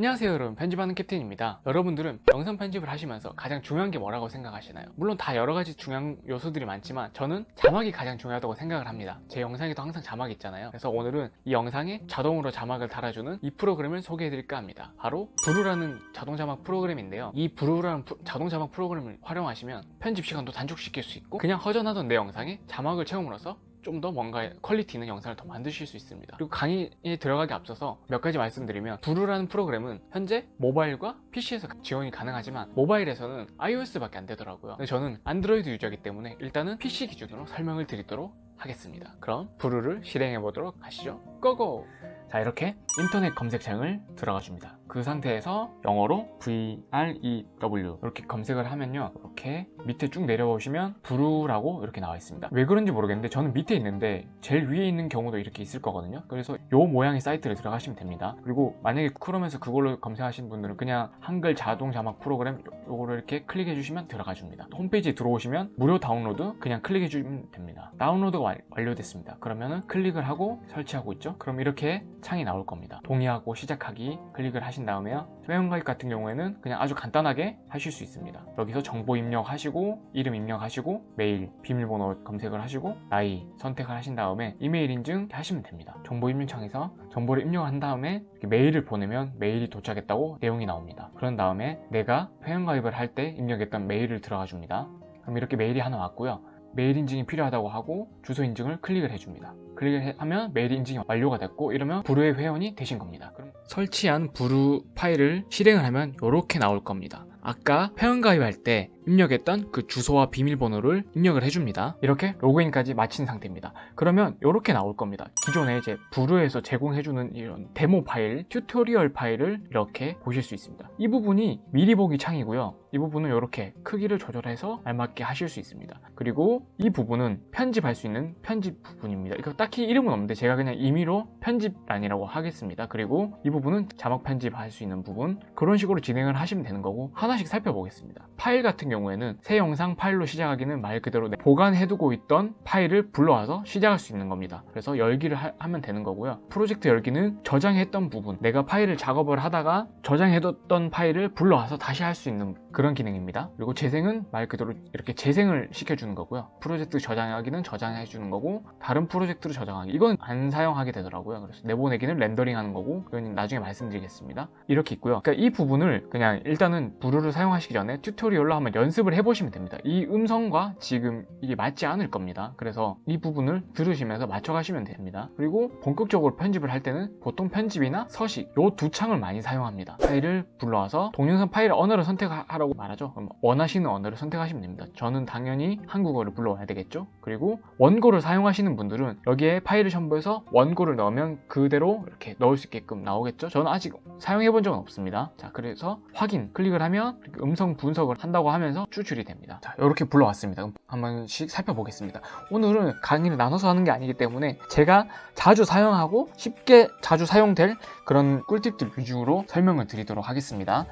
안녕하세요 여러분. 편집하는 캡틴입니다. 여러분들은 영상 편집을 하시면서 가장 중요한 게 뭐라고 생각하시나요? 물론 다 여러가지 중요한 요소들이 많지만 저는 자막이 가장 중요하다고 생각을 합니다. 제 영상에도 항상 자막이 있잖아요. 그래서 오늘은 이 영상에 자동으로 자막을 달아주는 이 프로그램을 소개해드릴까 합니다. 바로 Vrew라는 자동 자막 프로그램인데요. 이 Vrew라는 프- 자동 자막 프로그램을 활용하시면 편집 시간도 단축시킬 수 있고 그냥 허전하던 내 영상에 자막을 채움으로써 좀 더 뭔가 퀄리티 있는 영상을 더 만드실 수 있습니다. 그리고 강의에 들어가기 앞서서 몇 가지 말씀드리면 Vrew라는 프로그램은 현재 모바일과 PC에서 지원이 가능하지만 모바일에서는 iOS밖에 안 되더라고요. 근데 저는 안드로이드 유저이기 때문에 일단은 PC 기준으로 설명을 드리도록 하겠습니다. 그럼 Vrew를 실행해 보도록 하시죠. 고고! 자 이렇게 인터넷 검색창을 들어가 줍니다 그 상태에서 영어로 VREW 이렇게 검색을 하면요. 이렇게 밑에 쭉 내려보시면 브루라고 이렇게 나와 있습니다. 왜 그런지 모르겠는데 저는 밑에 있는데 제일 위에 있는 경우도 이렇게 있을 거거든요. 그래서 요 모양의 사이트를 들어가시면 됩니다. 그리고 만약에 크롬에서 그걸로 검색하시는 분들은 그냥 한글 자동 자막 프로그램 요- 요거를 이렇게 클릭해 주시면 들어가 줍니다. 홈페이지에 들어오시면 무료 다운로드 그냥 클릭해 주시면 됩니다. 다운로드가 완- 완료됐습니다. 그러면은 클릭을 하고 설치하고 있죠? 그럼 이렇게 창이 나올 겁니다. 동의하고 시작하기 클릭을 하신 다음에 회원가입 같은 경우에는 그냥 아주 간단하게 하실 수 있습니다. 여기서 정보 입력하시고 이름 입력하시고 메일 비밀번호 검색을 하시고 나이 선택을 하신 다음에 이메일 인증 하시면 됩니다. 정보 입력창에서 정보를 입력한 다음에 메일을 보내면 메일이 도착했다고 내용이 나옵니다. 그런 다음에 내가 회원가입을 할 때 입력했던 메일을 들어가 줍니다. 그럼 이렇게 메일이 하나 왔고요. 메일 인증이 필요하다고 하고 주소 인증을 클릭을 해줍니다. 클릭을 해- 하면 메일 인증이 완료가 됐고 이러면 부루의 회원이 되신 겁니다 설치한 Vrew 파일을 실행을 하면 이렇게 나올 겁니다. 아까 회원가입할 때 입력했던 그 주소와 비밀번호를 입력을 해줍니다. 이렇게 로그인까지 마친 상태입니다. 그러면 이렇게 나올 겁니다. 기존에 이제 Vrew에서 제공해주는 이런 데모 파일, 튜토리얼 파일을 이렇게 보실 수 있습니다. 이 부분이 미리 보기 창이고요. 이 부분은 이렇게 크기를 조절해서 알맞게 하실 수 있습니다. 그리고 이 부분은 편집할 수 있는 편집 부분입니다. 이거 딱히 이름은 없는데 제가 그냥 임의로 편집란이라고 하겠습니다. 그리고 이 부분은 자막 편집할 수 있는 부분. 그런 식으로 진행을 하시면 되는 거고 하나씩 살펴보겠습니다. 파일 같은 경우에는 새 영상 파일로 시작하기는 말 그대로 내- 보관해두고 있던 파일을 불러와서 시작할 수 있는 겁니다. 그래서 열기를 하, 면 되는 거고요. 프로젝트 열기는 저장했던 부분 내가 파일을 작업을 하다가 저장해뒀던 파일을 불러와서 다시 할 수 있는 그런 기능입니다. 그리고 재생은 말 그대로 이렇게 재생을 시켜주는 거고요. 프로젝트 저장하기는 저장해주는 거고 다른 프로젝트로 저장하기 이건 안 사용하게 되더라고요. 그래서 내보내기는 렌더링 하는 거고 그건 나중에 말씀드리겠습니다. 이렇게 있고요. 그러니까 이 부분을 그냥 일단은 Vrew를 사용하시기 전에 튜토리얼로 한번 연습을 해보시면 됩니다. 이 음성과 지금 이게 맞지 않을 겁니다. 그래서 이 부분을 들으시면서 맞춰가시면 됩니다. 그리고 본격적으로 편집을 할 때는 보통 편집이나 서식 요 두 창을 많이 사용합니다. 파일을 불러와서 동영상 파일 언어를 선택하라고 말하죠. 그럼 원하시는 언어를 선택하시면 됩니다. 저는 당연히 한국어를 불러와야 되겠죠. 그리고 원고를 사용하시는 분들은 여기에 파일을 첨부해서 원고를 넣으면 그대로 이렇게 넣을 수 있게끔 나오겠죠. 저는 아직 사용해 본 적은 없습니다. 자 그래서 확인 클릭을 하면 음성 분석을 한다고 하면 서 추출이 됩니다. 자 이렇게 불러왔습니다. 한 번씩 살펴보겠습니다. 오늘은 강의를 나눠서 하는 게 아니기 때문에 제가 자주 사용하고 쉽게 자주 사용될 그런 꿀팁들 위주로 설명을 드리도록 하겠습니다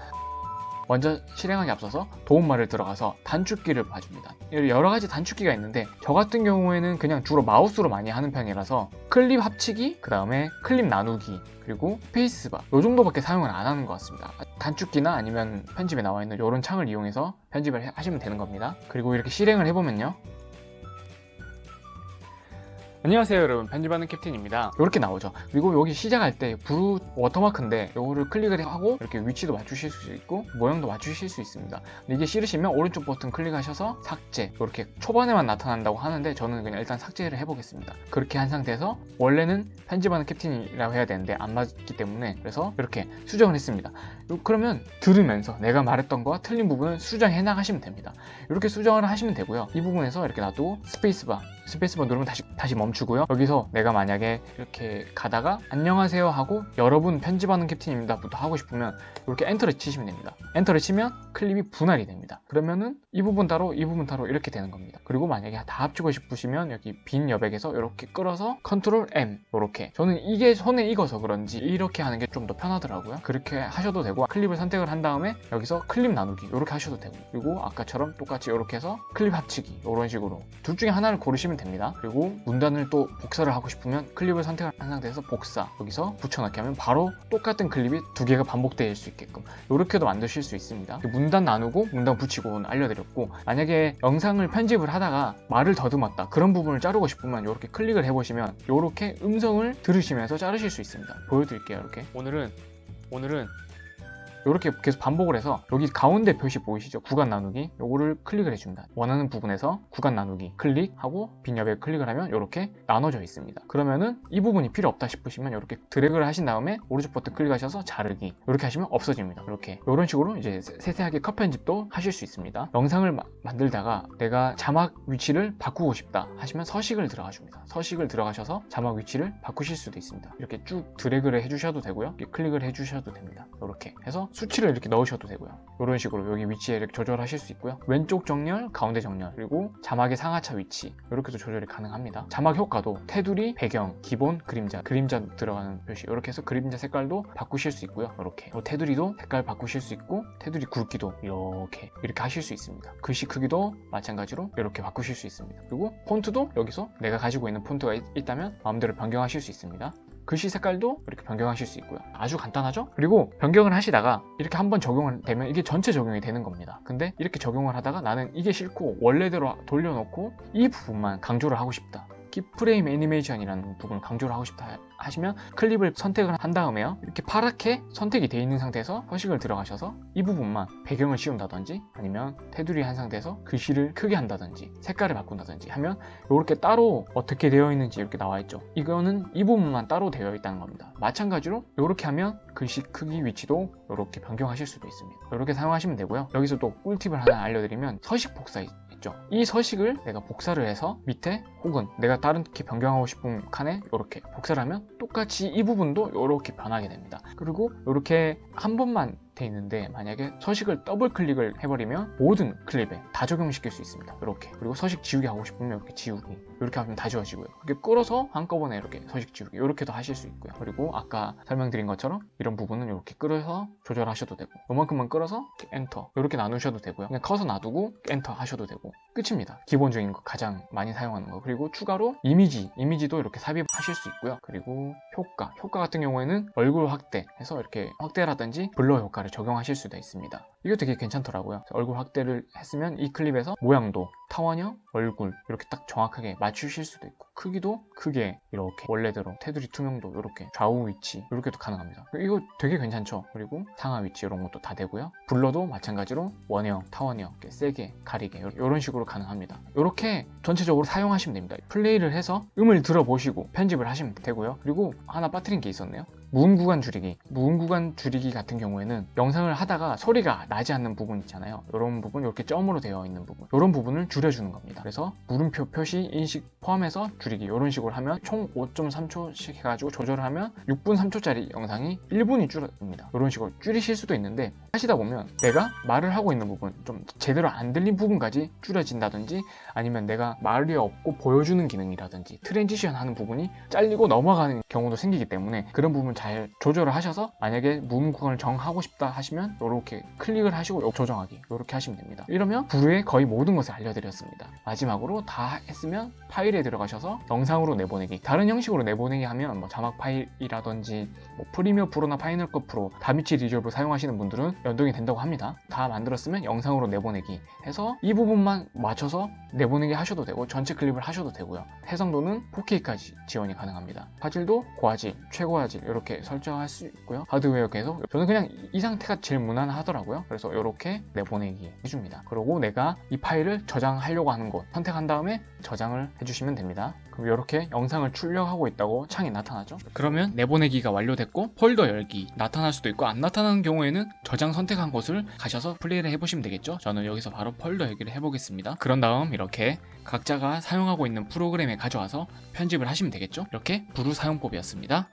먼저 실행하기 앞서서 도움말을 들어가서 단축키를 봐줍니다. 여러 가지 단축키가 있는데 저 같은 경우에는 그냥 주로 마우스로 많이 하는 편이라서 클립 합치기 그 다음에 클립 나누기 그리고 스페이스바 이 정도밖에 사용을 안 하는 것 같습니다. 단축키나 아니면 편집에 나와 있는 이런 창을 이용해서 편집을 해- 하시면 되는 겁니다. 그리고 이렇게 실행을 해보면요 안녕하세요 여러분. 편집하는 캡틴입니다. 이렇게 나오죠. 그리고 여기 시작할 때 Vrew 워터마크인데 이거를 클릭을 하고 이렇게 위치도 맞추실 수 있고 모양도 맞추실 수 있습니다. 근데 이게 싫으시면 오른쪽 버튼 클릭하셔서 삭제. 이렇게 초반에만 나타난다고 하는데 저는 그냥 일단 삭제를 해보겠습니다. 그렇게 한 상태에서 원래는 편집하는 캡틴이라고 해야 되는데 안 맞기 때문에 그래서 이렇게 수정을 했습니다. 요- 그러면 들으면서 내가 말했던 거와 틀린 부분을 수정해 나가시면 됩니다. 이렇게 수정을 하시면 되고요. 이 부분에서 이렇게 놔두고 스페이스바 스페이스바 누르면 다시 다시 멈추고요. 여기서 내가 만약에 이렇게 가다가 안녕하세요 하고 여러분 편집하는 캡틴입니다 부터 하고 싶으면 이렇게 엔터를 치시면 됩니다. 엔터를 치면 클립이 분할이 됩니다. 그러면은 이 부분 따로 이 부분 따로 이렇게 되는 겁니다. 그리고 만약에 다 합치고 싶으시면 여기 빈 여백에서 이렇게 끌어서 컨트롤 M 이렇게. 저는 이게 손에 익어서 그런지 이렇게 하는 게 좀 더 편하더라고요. 그렇게 하셔도 되고 클립을 선택을 한 다음에 여기서 클립 나누기 이렇게 하셔도 되고 그리고 아까처럼 똑같이 이렇게 해서 클립 합치기 이런 식으로 둘 중에 하나를 고르시면 됩니다. 그리고 문단을 또 복사를 하고 싶으면 클립을 선택한 상태에서 복사 여기서 붙여넣기 하면 바로 똑같은 클립이 두 개가 반복될 수 있게끔 이렇게도 만드실 수 있습니다. 문단 나누고 문단 붙이고 알려드렸고 만약에 영상을 편집을 하다가 말을 더듬었다 그런 부분을 자르고 싶으면 이렇게 클릭을 해보시면 이렇게 음성을 들으시면서 자르실 수 있습니다. 보여드릴게요. 이렇게 오늘은 오늘은 이렇게 계속 반복을 해서 여기 가운데 표시 보이시죠? 구간 나누기 요거를 클릭을 해줍니다. 원하는 부분에서 구간 나누기 클릭하고 빈엽에 클릭을 하면 이렇게 나눠져 있습니다. 그러면은 이 부분이 필요 없다 싶으시면 이렇게 드래그를 하신 다음에 오른쪽 버튼 클릭하셔서 자르기 이렇게 하시면 없어집니다. 이렇게 이런 식으로 이제 세세하게 컷 편집도 하실 수 있습니다. 영상을 마- 만들다가 내가 자막 위치를 바꾸고 싶다 하시면 서식을 들어가 줍니다. 서식을 들어가셔서 자막 위치를 바꾸실 수도 있습니다. 이렇게 쭉 드래그를 해주셔도 되고요. 이렇게 클릭을 해주셔도 됩니다. 이렇게 해서 수치를 이렇게 넣으셔도 되고요. 이런 식으로 여기 위치에 이렇게 조절하실 수 있고요. 왼쪽 정렬, 가운데 정렬, 그리고 자막의 상하차 위치 이렇게도 조절이 가능합니다. 자막 효과도 테두리, 배경, 기본, 그림자, 그림자 들어가는 표시 이렇게 해서 그림자 색깔도 바꾸실 수 있고요. 이렇게 테두리도 색깔 바꾸실 수 있고 테두리 굵기도 이렇게 이렇게 하실 수 있습니다. 글씨 크기도 마찬가지로 이렇게 바꾸실 수 있습니다. 그리고 폰트도 여기서 내가 가지고 있는 폰트가 있- 있다면 마음대로 변경하실 수 있습니다. 글씨 색깔도 이렇게 변경하실 수 있고요. 아주 간단하죠? 그리고 변경을 하시다가 이렇게 한번 적용을 되면 이게 전체 적용이 되는 겁니다. 근데 이렇게 적용을 하다가 나는 이게 싫고 원래대로 돌려놓고 이 부분만 강조를 하고 싶다. 키프레임 애니메이션이라는 부분을 강조를 하고 싶다 하시면 클립을 선택을 한 다음에요. 이렇게 파랗게 선택이 되어 있는 상태에서 서식을 들어가셔서 이 부분만 배경을 씌운다든지 아니면 테두리 한 상태에서 글씨를 크게 한다든지 색깔을 바꾼다든지 하면 이렇게 따로 어떻게 되어 있는지 이렇게 나와 있죠. 이거는 이 부분만 따로 되어 있다는 겁니다. 마찬가지로 이렇게 하면 글씨 크기 위치도 이렇게 변경하실 수도 있습니다. 이렇게 사용하시면 되고요. 여기서 또 꿀팁을 하나 알려드리면 서식 복사 있- 있죠. 이 서식을 내가 복사를 해서 밑에 혹은 내가 다른 게 변경하고 싶은 칸에 이렇게 복사를 하면 똑같이 이 부분도 이렇게 변하게 됩니다. 그리고 이렇게 한 번만 돼 있는데 만약에 서식을 더블 클릭을 해버리면 모든 클립에 다 적용시킬 수 있습니다. 이렇게 그리고 서식 지우기 하고 싶으면 이렇게 지우기 이렇게 하면 다 지워지고요. 이렇게 끌어서 한꺼번에 이렇게 서식 지우기 이렇게도 하실 수 있고요. 그리고 아까 설명드린 것처럼 이런 부분은 이렇게 끌어서 조절하셔도 되고 요만큼만 끌어서 엔터 이렇게 나누셔도 되고요. 그냥 커서 놔두고 엔터 하셔도 되고 끝입니다. 기본적인 거 가장 많이 사용하는 거 그리고 추가로 이미지 이미지도 이렇게 삽입하실 수 있고요. 그리고 효과 효과 같은 경우에는 얼굴 확대해서 이렇게 확대라든지 blur 효과를 적용하실 수도 있습니다. 이거 되게 괜찮더라고요. 얼굴 확대를 했으면 이 클립에서 모양도 타원형, 얼굴 이렇게 딱 정확하게 맞추실 수도 있고 크기도 크게 이렇게 원래대로 테두리 투명도 이렇게 좌우 위치 이렇게도 가능합니다. 이거 되게 괜찮죠. 그리고 상하 위치 이런 것도 다 되고요. blur도 마찬가지로 원형, 타원형 세게 가리게 이런 식으로 가능합니다. 이렇게 전체적으로 사용하시면 됩니다. 플레이를 해서 음을 들어보시고 편집을 하시면 되고요. 그리고 하나 빠뜨린 게 있었네요. 무음 구간 줄이기. 무음 구간 줄이기 같은 경우에는 영상을 하다가 소리가 나지 않는 부분 있잖아요. 이런 부분, 이렇게 점으로 되어 있는 부분. 이런 부분을 줄여주는 겁니다. 그래서 물음표 표시 인식 포함해서 줄이기. 이런 식으로 하면 총 5.3초씩 해가지고 조절을 하면 6분 3초짜리 영상이 1분이 줄어듭니다. 이런 식으로 줄이실 수도 있는데 하시다 보면 내가 말을 하고 있는 부분, 좀 제대로 안 들린 부분까지 줄여진다든지 아니면 내가 말이 없고 보여주는 기능이라든지 transition 하는 부분이 잘리고 넘어가는 경우도 생기기 때문에 그런 부분 잘 조절을 하셔서 만약에 무음 구간을 정하고 싶다 하시면 이렇게 클릭을 하시고 조정하기 이렇게 하시면 됩니다. 이러면 Vrew의 거의 모든 것을 알려드렸습니다. 마지막으로 다 했으면 파일에 들어가셔서 영상으로 내보내기 다른 형식으로 내보내기 하면 뭐 자막 파일이라든지 뭐 Premiere Pro나 Final Cut Pro DaVinci Resolve 사용하시는 분들은 연동이 된다고 합니다. 다 만들었으면 영상으로 내보내기 해서 이 부분만 맞춰서 내보내기 하셔도 되고 전체 클립을 하셔도 되고요. 해상도는 4K까지 지원이 가능합니다. 화질도 고화질, 최고화질 이렇게 설정할 수 있고요. 하드웨어 계속 저는 그냥 이 상태가 제일 무난하더라고요. 그래서 이렇게 내보내기 해줍니다. 그리고 내가 이 파일을 저장하려고 하는 곳 선택한 다음에 저장을 해주시면 됩니다. 그럼 이렇게 영상을 출력하고 있다고 창이 나타나죠. 그러면 내보내기가 완료됐고 폴더 열기 나타날 수도 있고 안 나타나는 경우에는 저장 선택한 곳을 가셔서 플레이를 해보시면 되겠죠. 저는 여기서 바로 폴더 열기를 해보겠습니다. 그런 다음 이렇게 각자가 사용하고 있는 프로그램에 가져와서 편집을 하시면 되겠죠. 이렇게 부루 사용법이었습니다.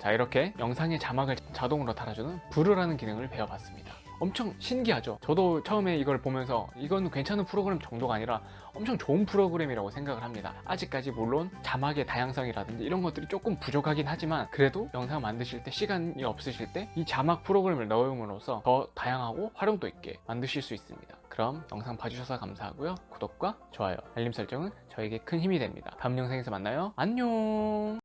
자 이렇게 영상의 자막을 자동으로 달아주는 부루라는 기능을 배워봤습니다. 엄청 신기하죠? 저도 처음에 이걸 보면서 이건 괜찮은 프로그램 정도가 아니라 엄청 좋은 프로그램이라고 생각을 합니다. 아직까지 물론 자막의 다양성이라든지 이런 것들이 조금 부족하긴 하지만 그래도 영상 만드실 때 시간이 없으실 때 이 자막 프로그램을 넣음으로써 더 다양하고 활용도 있게 만드실 수 있습니다. 그럼 영상 봐주셔서 감사하고요. 구독과 좋아요 알림 설정은 저에게 큰 힘이 됩니다. 다음 영상에서 만나요. 안녕